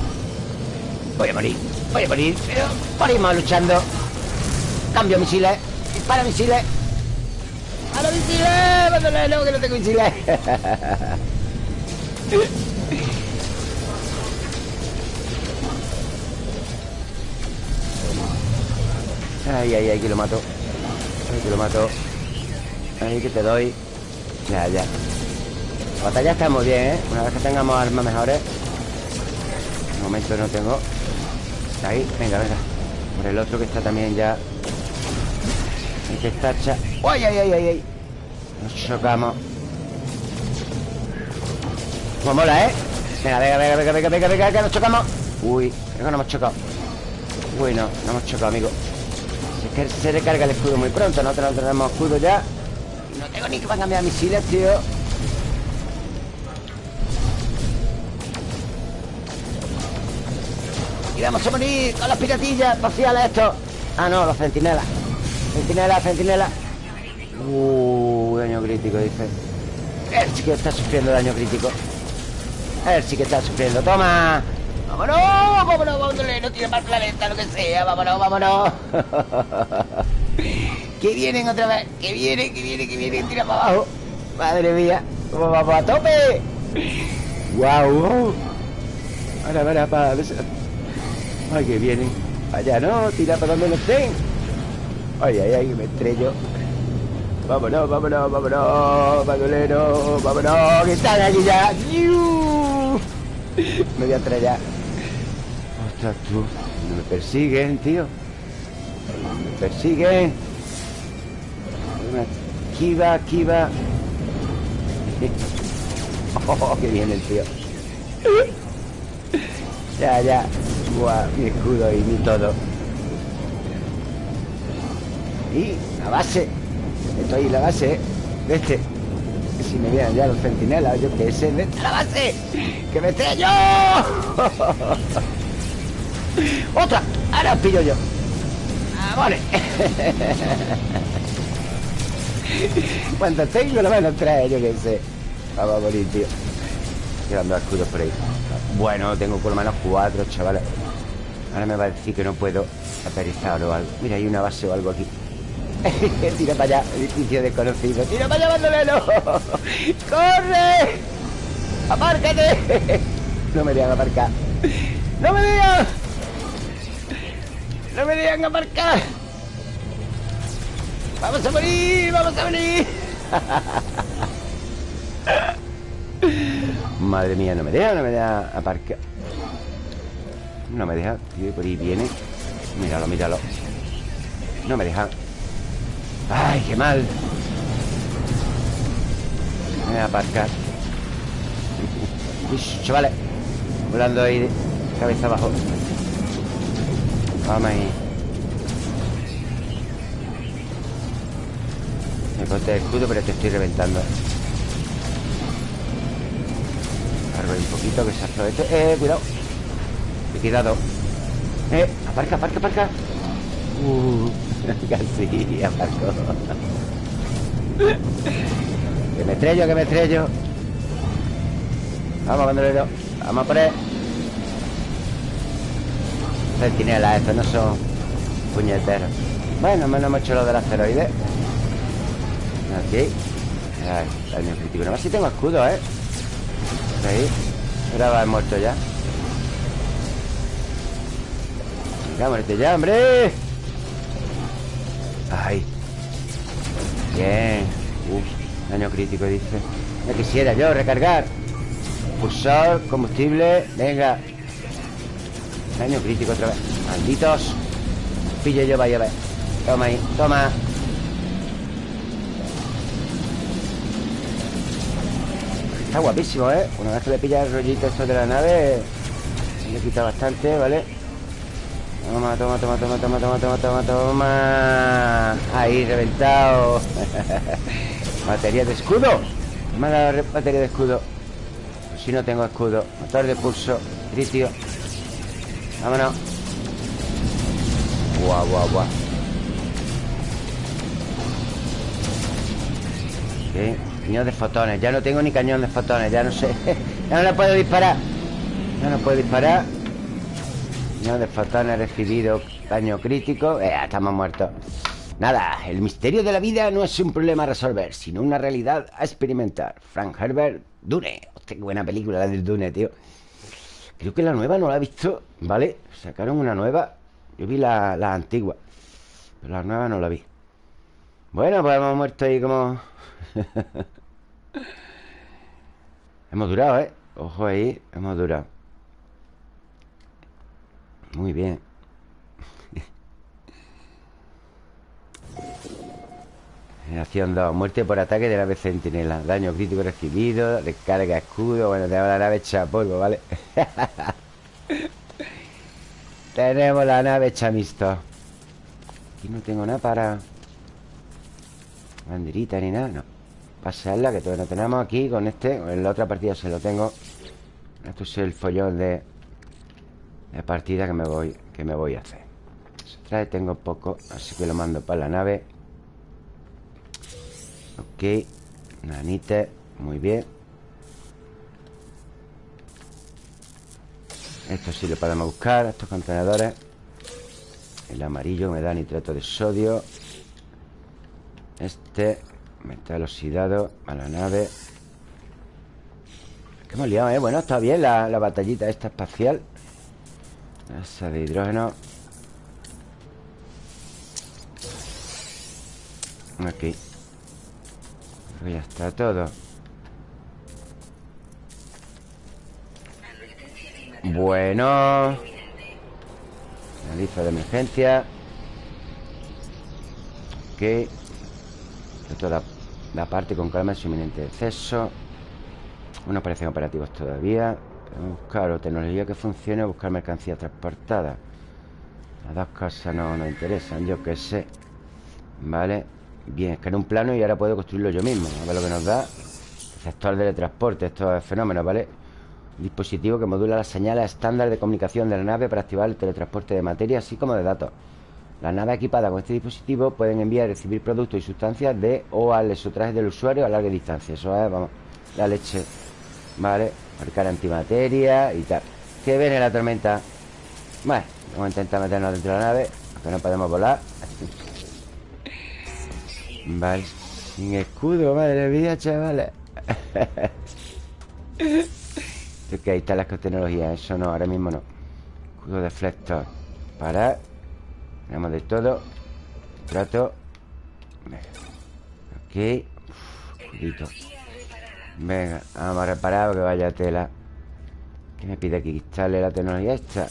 Speaker 1: Voy a morir, voy a morir Pero morimos luchando. Cambio misiles, dispara misiles. ¡A misiles! ¡Mándale, que no tengo misiles! Ay, ay, ay, que lo mato. Ay, que lo mato. Ay, que te doy. Ya, ya. La batalla está muy bien, ¿eh? Una vez que tengamos armas mejores. De momento no tengo Ahí, venga, venga. Por el otro que está también ya. El que está cha... ¡Ay, ay, ay, ay! ay! Nos chocamos. Como mola, ¿eh? Venga, venga, venga, venga, venga, venga, venga, que nos chocamos. Uy, creo que no hemos chocado. Uy, no, no hemos chocado, amigo. Es que se recarga el escudo muy pronto no tenemos escudo ya. No tengo ni que van a cambiar misiles, tío Y vamos a morir con las piratillas Vaciales esto Ah, no, los centinelas Centinelas, centinelas Uh, daño crítico, dice Él sí que está sufriendo daño crítico Él sí que está sufriendo ¡Toma! ¡Vámonos! ¡Vámonos! ¡Vámonos! No para el planeta, lo que sea. ¡Vámonos! ¡Vámonos! que vienen otra vez. Que vienen, que vienen, que vienen. Tira para abajo. Madre mía. ¿Cómo vamos a tope? ¡Guau! Para, para, para. Ay, que vienen. Allá no, tira para donde no estén. Ay, ay, ay, me estrello. Vámonos, vámonos, vámonos, bandolero, vámonos, que están aquí ya. Me voy a estrellar. Ostras, tú. Me persiguen, tío. Me persiguen. Kiva, Kiva. Oh, que viene el tío. Ya, ya. Buah, mi escudo y mi todo. Y la base. Estoy la base, ¿eh? De este. Si me vieran ya los centinelas, yo que sé. ¡Vete la base! ¡Que me estrello! ¡Otra! Ahora pillo yo. Vale. ¿Cuántos tengo? Lo menos tres, yo qué sé. Vamos a morir, tío. Tirando escudos por ahí. Bueno, tengo por lo menos cuatro, chavales. Ahora me va a decir que no puedo aterrizar o algo. Mira, hay una base o algo aquí. Tira para allá, edificio desconocido. Tira para allá, bandolero. ¡Corre! ¡Apárcate! No me digan aparcar. ¡No me digan! ¡No me digan aparcar! ¡Vamos a morir! ¡Vamos a morir! Madre mía, no me deja, no me deja aparcar No me deja, tío, por ahí viene. Míralo, míralo. No me deja. Ay, qué mal. Me voy a aparcar. Chavales. Volando ahí de cabeza abajo. Vamos ahí. Me ponte el escudo, pero te estoy reventando. Cargo un poquito que se aproveche Eh, cuidado Liquidado Eh, aparca, aparca, aparca. Uh, casi Que me estrello, que me estrello. Vamos, bandolero. Vamos a poner Centinelas, estos no son puñeteros. Bueno, menos hemos hecho lo del asteroide. Aquí. Ay, daño crítico si tengo escudo, ¿eh? Ahí. Ahora va muerto ya Venga, muerte ya, hombre. Ay. Bien. Uf, daño crítico, dice. Ya quisiera yo recargar. Pulsor, combustible Venga. Daño crítico otra vez. Malditos. Pillo yo, vaya a ver Toma ahí, toma. Está guapísimo, ¿eh? Una vez que le pilla el rollito esto de la nave Le quita bastante, ¿vale? Toma, toma, toma, toma, toma, toma, toma, toma, toma. Ahí, reventado. Batería de escudo. Me ha dado batería de escudo. Si no tengo escudo Motor de pulso Tritio Vámonos. Guau, guau, guau. Ok Cañón de fotones. Ya no tengo ni cañón de fotones Ya no sé. Ya no le puedo disparar. Ya no puedo disparar Cañón de fotones recibido Daño crítico eh, Estamos muertos Nada, el misterio de la vida no es un problema a resolver, sino una realidad a experimentar. Frank Herbert, Dune. Hostia, qué buena película la del Dune, tío. Creo que la nueva no la he visto, ¿vale? Sacaron una nueva. Yo vi la, la antigua. Pero la nueva no la vi. Bueno, pues hemos muerto ahí como... hemos durado, ¿eh? Ojo ahí, hemos durado Muy bien. Acción 2 Muerte por ataque de la nave centinela. Daño crítico recibido Descarga escudo. Bueno, tenemos la nave hecha polvo, ¿vale? tenemos la nave hecha mixto. Aquí no tengo nada para Banderita ni nada, no. Pasarla, que todavía no tenemos aquí con este En la otra partida se lo tengo. Esto es el follón de De partida que me voy Que me voy a hacer. Se trae, tengo poco Así que lo mando para la nave. Ok Nanite, muy bien. Esto sí lo podemos buscar Estos contenedores. El amarillo me da nitrato de sodio. Este Metal oxidado a la nave. Que hemos liado, ¿eh? Bueno, está bien la, batallita esta espacial Esa de hidrógeno. Aquí ya está todo. Bueno. Analiza de emergencia. Ok. Toda la parte con calma su inminente exceso. No parecen operativos todavía. Buscar o tecnología que funcione o buscar mercancía transportada. Las dos cosas no nos interesan, yo qué sé. Vale. Bien, es que en un plano y ahora puedo construirlo yo mismo. A ver lo que nos da. Sector de teletransporte, esto es fenómeno, ¿vale? Dispositivo que modula las señales estándar de comunicación de la nave para activar el teletransporte de materia, así como de datos. Las naves equipadas con este dispositivo pueden enviar y recibir productos y sustancias de o al exotraje del usuario a larga distancia. Eso es, vamos, la leche. Vale, marcar antimateria y tal. Que viene la tormenta. Bueno, vamos a intentar meternos dentro de la nave, aunque no podemos volar. vale, sin escudo, madre mía, chavales. es que ahí están las tecnologías, eso no, ahora mismo no. Escudo deflector. Parar. Tenemos de todo Trato Ok Uf, Venga, vamos a reparar que vaya tela. ¿Qué me pide aquí? Instale la tecnología esta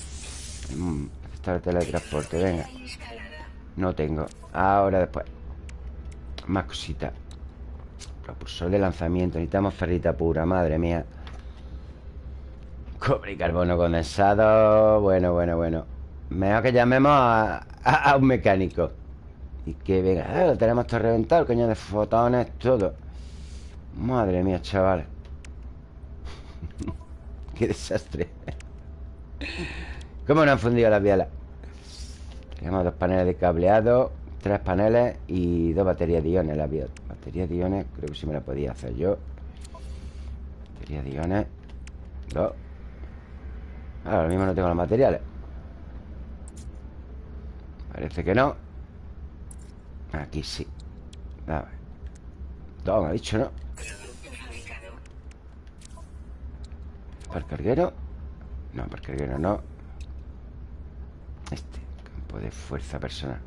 Speaker 1: mm, Está el teletransporte, venga. No tengo. Ahora después. Más cositas. Propulsor de lanzamiento. Necesitamos ferrita pura, madre mía. Cobre y carbono condensado. Bueno, bueno, bueno. Mejor que llamemos a, un mecánico. Y que venga. Ah, Lo tenemos todo reventado El coño de fotones, todo Madre mía, chaval. Qué desastre. ¿Cómo no han fundido las bielas? Tenemos dos paneles de cableado Tres paneles y dos baterías de iones La batería de iones creo que sí me la podía hacer yo. Batería de iones Dos. Ahora mismo no tengo los materiales. Parece que no. Aquí sí. Dos, ha dicho, ¿no? ¿Para carguero? No, para carguero no. Este Campo de fuerza personal.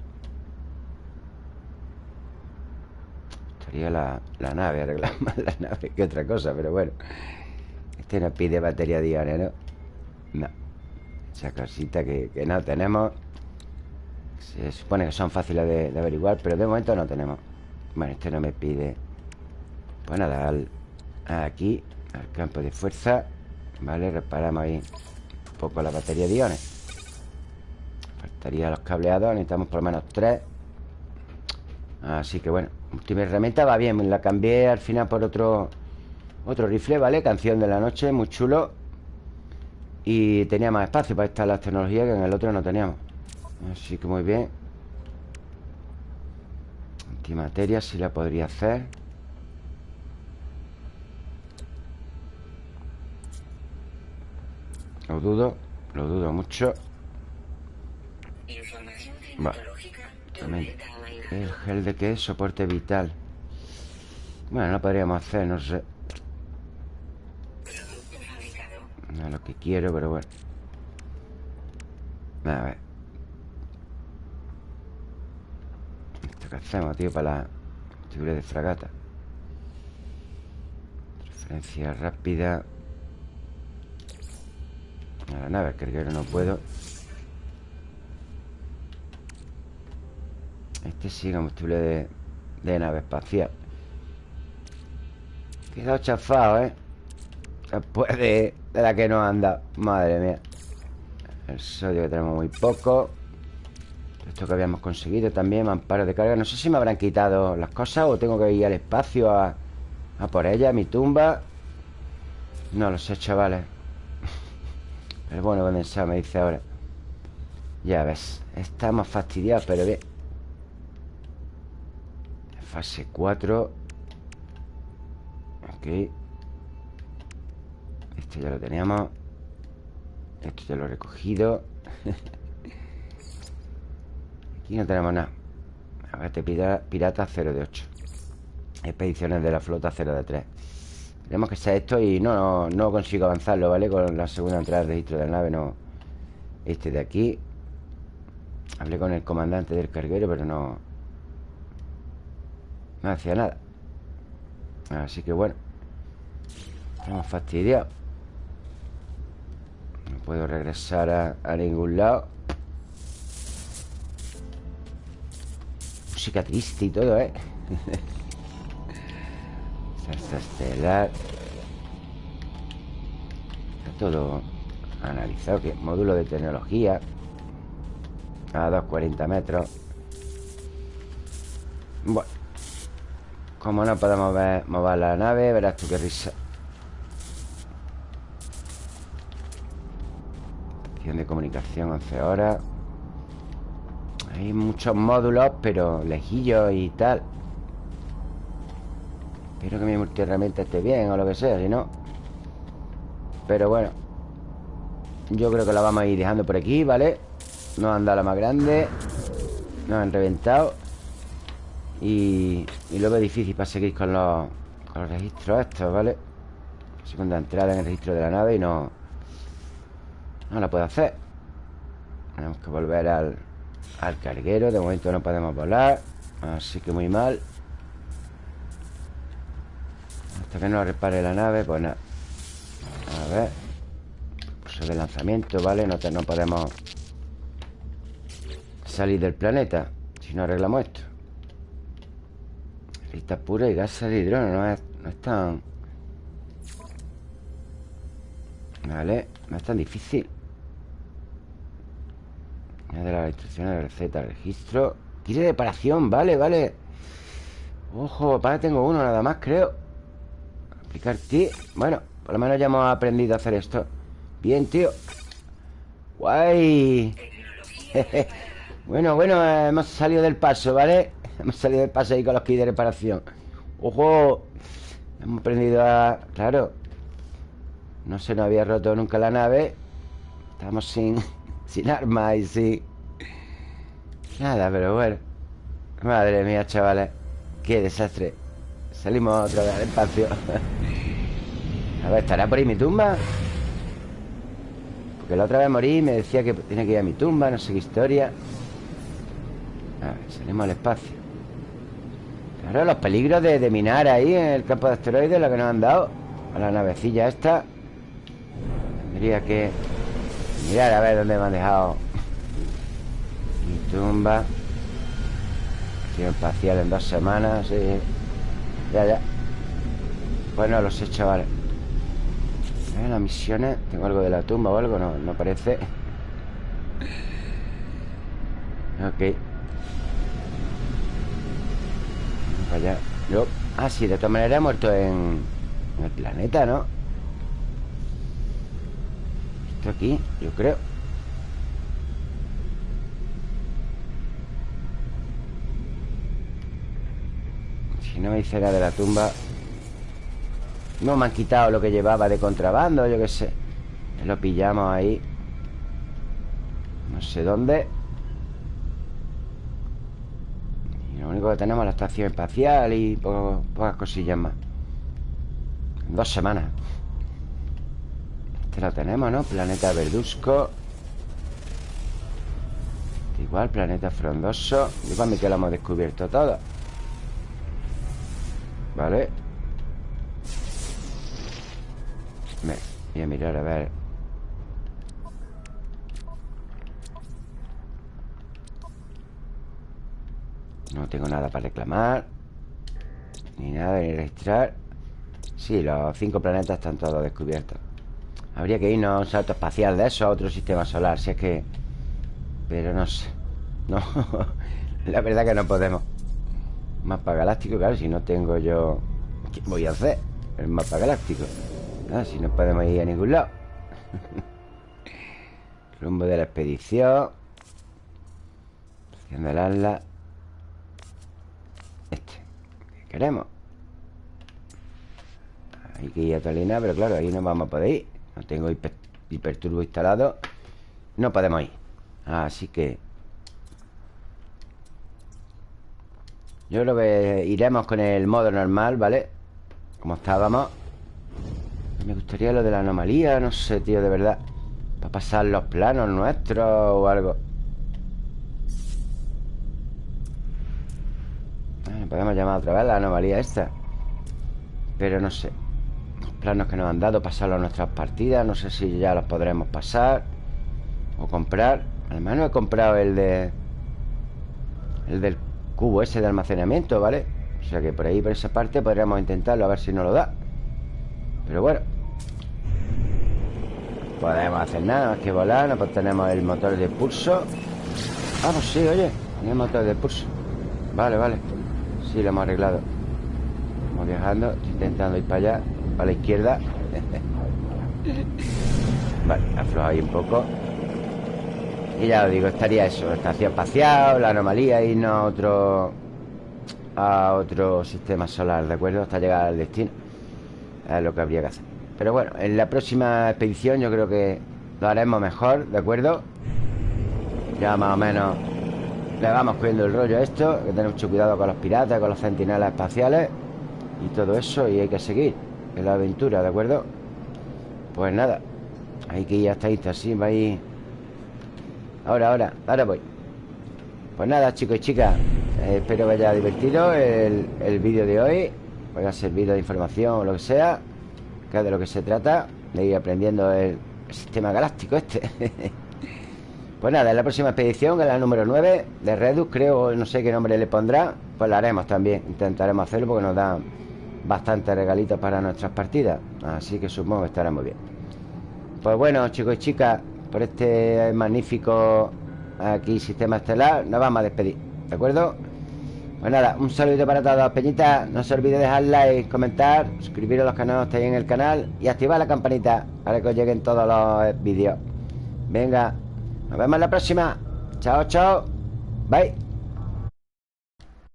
Speaker 1: Estaría la, la nave Arreglar más la nave que otra cosa Pero bueno. Este nos pide batería diaria, ¿no? No. Esa cosita que, no tenemos. Se supone que son fáciles de, averiguar Pero de momento no tenemos. Bueno, este no me pide. Pues nada, al, aquí Al campo de fuerza Vale, reparamos ahí un poco la batería de iones. Faltaría los cableados Necesitamos por lo menos tres. Así que bueno Última herramienta va bien La cambié al final por otro Otro rifle, ¿vale? Canción de la noche Muy chulo. Y tenía más espacio para estas las tecnologías Que en el otro no teníamos. Así que muy bien. Antimateria sí la podría hacer Lo dudo, lo dudo mucho. ¿El gel de qué? Soporte vital. Bueno, lo podríamos hacer, no sé. No es lo que quiero, pero bueno. A ver. ¿Esto qué hacemos, tío? Para la figura de fragata. Referencia rápida. A la nave, que no puedo. Este sí, combustible de, de nave espacial. Quedado chafado, ¿eh? Después de, de la que no anda. Madre mía. El sodio que tenemos muy poco. Esto que habíamos conseguido también Amparo de carga. No sé si me habrán quitado las cosas O tengo que ir al espacio a, a por ella, a mi tumba. No lo sé, chavales pero bueno condensado me dice ahora Ya ves Estamos fastidiados, pero bien Fase 4 Ok. Esto ya lo teníamos. Esto ya lo he recogido. Aquí no tenemos nada. Agate pirata 0 de 8 Expediciones de la flota 0 de 3 tenemos que sea esto y no, no, consigo avanzarlo, ¿vale? Con la segunda entrada del registro de la nave no... Este de aquí. Hablé con el comandante del carguero Pero no... No hacía nada. Así que bueno Estamos fastidiados. No puedo regresar a, a ningún lado. Música triste y todo, ¿eh? estelar. Está todo analizado que Módulo de tecnología A 240 metros. Bueno Como no podemos ver, mover la nave Verás tú qué risa. Estación de comunicación 11 horas. Hay muchos módulos Pero lejillos y tal Espero que mi multiherramienta esté bien o lo que sea, si no Pero bueno Yo creo que la vamos a ir dejando por aquí, ¿vale? Nos han dado la más grande Nos han reventado Y, y luego es difícil para seguir con los, con los registros estos, ¿vale? Segunda entrada en el registro de la nave y no No la puedo hacer Tenemos que volver al, al carguero De momento no podemos volar Así que muy mal Hasta que no repare la nave, pues nada. A ver. Pulso de lanzamiento, ¿vale? No, no podemos Salir del planeta Si no arreglamos esto. Lista pura y gas de hidrógeno No es, no es tan... Vale No es tan difícil. De las instrucciones de receta, registro. Kit de reparación, vale, vale. Ojo, para tengo uno nada más, creo Aplicar ti Bueno, por lo menos ya hemos aprendido a hacer esto. Bien, tío. Guay. Bueno, bueno, hemos salido del paso, ¿vale? Hemos salido del paso ahí con los kits de reparación. ¡Ojo! Hemos aprendido a... Claro. No se nos había roto nunca la nave. Estamos sin... Sin armas y sin... Nada, pero bueno. Madre mía, chavales. Qué desastre Salimos otra vez al espacio. A ver, ¿estará por ahí mi tumba? Porque la otra vez morí y me decía que tiene que ir a mi tumba No sé qué historia. A ver, salimos al espacio. Claro, los peligros de, minar ahí En el campo de asteroides Lo que nos han dado. A la navecilla esta. Tendría que Mirar a ver dónde me han dejado Mi tumba. Acción espacial en dos semanas sí. Ya, ya. Bueno, los he hecho, vale ver, las misiones Tengo algo de la tumba o algo, no, no parece. Ok. Vaya Yo, ah, sí, de todas maneras he muerto en, en el planeta, ¿no? Esto aquí, yo creo Si no me dice de la tumba No me han quitado lo que llevaba de contrabando Yo qué sé. Lo pillamos ahí No sé dónde. Y lo único que tenemos es la estación espacial Y pocas cosillas más. Dos semanas. Este lo tenemos, ¿no? Planeta Verduzco. Igual, planeta frondoso. Igual mí que lo hemos descubierto todo Vale Voy a mirar a ver. No tengo nada para reclamar Ni nada, ni registrar. Sí, los cinco planetas están todos descubiertos. Habría que irnos a un salto espacial de eso A otro sistema solar Si es que... Pero no sé. No La verdad que no podemos Mapa galáctico, claro Si no tengo yo... ¿Qué voy a hacer? El mapa galáctico. Ah, Si no podemos ir a ningún lado. Rumbo de la expedición. Posición del ala. Este ¿Qué queremos? Hay que ir a Tolina Pero claro, ahí no vamos a poder ir. No tengo hiperturbo instalado. No podemos ir. Así que Yo creo que iremos con el modo normal, ¿vale? Como estábamos. Me gustaría lo de la anomalía No sé, tío, de verdad. Para pasar los planos nuestros o algo. Podemos llamar otra vez la anomalía esta. Pero no sé. Planos que nos han dado Pasarlo a nuestras partidas No sé si ya los podremos pasar O comprar. Al menos he comprado el de El del cubo ese de almacenamiento, ¿vale? O sea que por ahí, por esa parte Podríamos intentarlo a ver si nos lo da. Pero bueno Podemos hacer nada más que volar No tenemos el motor de pulso. Vamos, pues sí, oye el motor de pulso. Vale, vale Sí, lo hemos arreglado. Estamos viajando Estoy intentando ir para allá a la izquierda. Vale, afloja ahí un poco Y ya os digo, estaría eso Estación espacial, la anomalía no a otro A otro sistema solar, ¿de acuerdo? Hasta llegar al destino Es lo que habría que hacer Pero bueno, en la próxima expedición Yo creo que lo haremos mejor, ¿de acuerdo? Ya más o menos Le vamos cogiendo el rollo a esto Hay que tener mucho cuidado con los piratas Con los centinelas espaciales Y todo eso, y hay que seguir en la aventura, ¿de acuerdo? Pues nada Hay que ir hasta ahí, así, va Ahora, ahora, ahora voy. Pues nada, chicos y chicas eh, Espero que haya divertido el, el vídeo de hoy. Os haya servido de información o lo que sea Que de lo que se trata De ir aprendiendo el, sistema galáctico este. Pues nada, en la próxima expedición, que es la número 9 De Redux, creo, no sé qué nombre le pondrá Pues la haremos también. Intentaremos hacerlo porque nos dan bastantes regalitos para nuestras partidas. Así que supongo que estará muy bien. Pues bueno, chicos y chicas Por este magnífico aquí sistema estelar Nos vamos a despedir, ¿de acuerdo? Pues nada, un saludo para todos, Peñita No se olvide dejar like, comentar Suscribiros a los canales que en el canal Y activar la campanita para que os lleguen todos los vídeos. Venga, nos vemos en la próxima. Chao, chao. Bye